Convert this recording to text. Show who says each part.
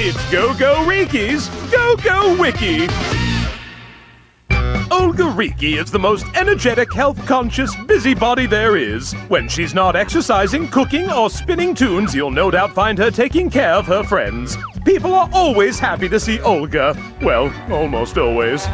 Speaker 1: It's Go Go Riki's Go Go Wiki. Olga Riki is the most energetic, health conscious busybody there is. When she's not exercising, cooking, or spinning tunes, you'll no doubt find her taking care of her friends. People are always happy to see Olga. Well, almost always.